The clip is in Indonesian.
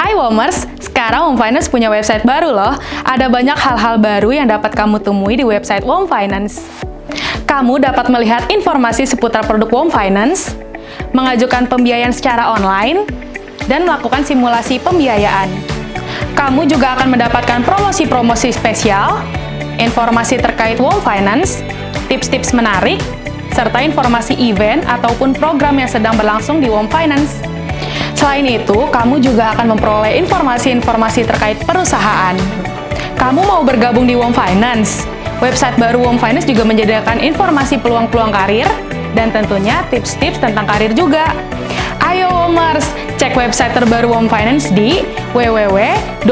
Hai Womers, sekarang Wom Finance punya website baru loh. Ada banyak hal-hal baru yang dapat kamu temui di website Wom Finance. Kamu dapat melihat informasi seputar produk Wom Finance, mengajukan pembiayaan secara online, dan melakukan simulasi pembiayaan. Kamu juga akan mendapatkan promosi-promosi spesial, informasi terkait Wom Finance, tips-tips menarik, serta informasi event ataupun program yang sedang berlangsung di Wom Finance. Selain itu, kamu juga akan memperoleh informasi-informasi terkait perusahaan. Kamu mau bergabung di Wom Finance? Website baru Wom Finance juga menyediakan informasi peluang-peluang karir dan tentunya tips-tips tentang karir juga. Ayo Womers, cek website terbaru Wom Finance di www.wom.co.id.